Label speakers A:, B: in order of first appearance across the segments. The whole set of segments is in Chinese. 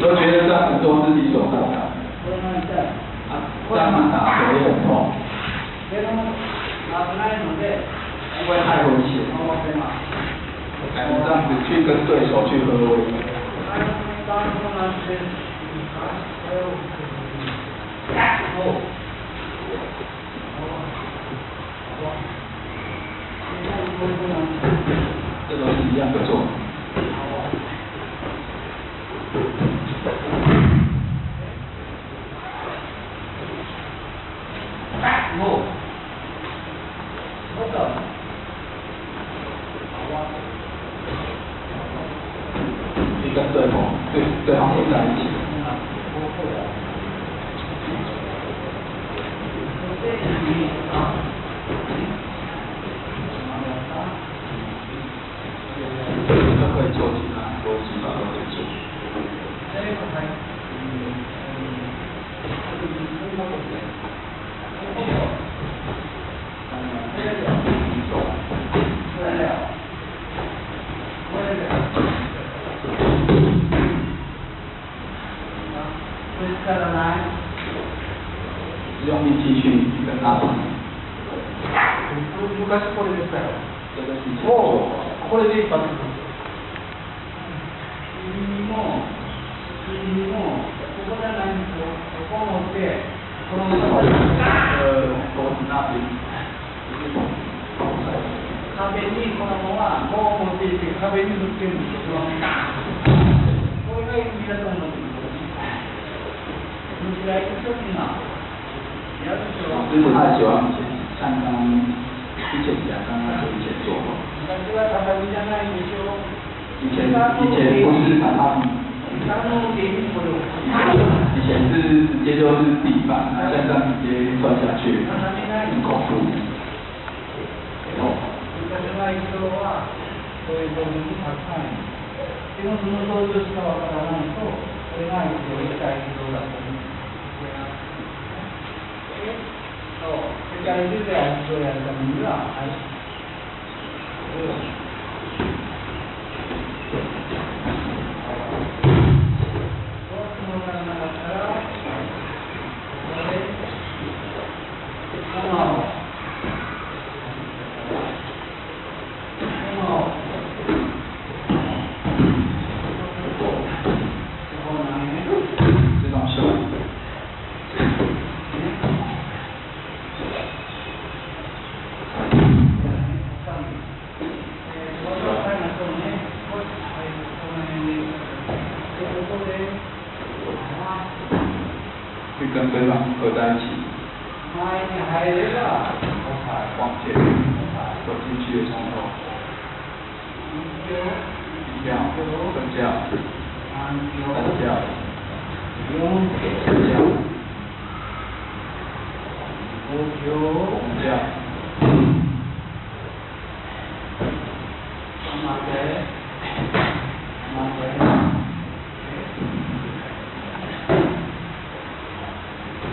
A: 都觉得赚很多是理所当然。当然打也很痛。因为太危险。这样子去跟对手去喝威？这都是一样的做。对对方混在一起。这个可以做其用力气去跟他打。
B: 昔これですから。
A: 这个是以前
B: もう、これで一発。
C: 君も、君も、ここじゃないんですよ。ここを持って、このまま
A: 呃脖子那边，
C: 壁にこのまま棒を持っていって壁にぶつけるんですよ。虫が一生懸命やるでしょ。
A: 师傅他喜欢像刚刚之前讲刚刚就以前做过，
C: 昔は畳じゃないでしょ。
A: 以前以前不是榻榻米，
C: あの芸人これを。
A: 以前是直接就是地板，那现在直接钻下去，很恐怖。
C: 昔の人は、そういう道具にたくさんいる。でもその道具しかわからないと、これが一応一体道 だと思うんそう、世界
A: 去跟对方合在一起，往前走进去的时候，一跳，分跳，三跳，四跳，五跳。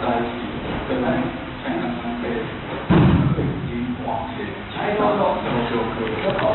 A: 在一起，跟像刚刚被已经往前倾倒，然后就可以。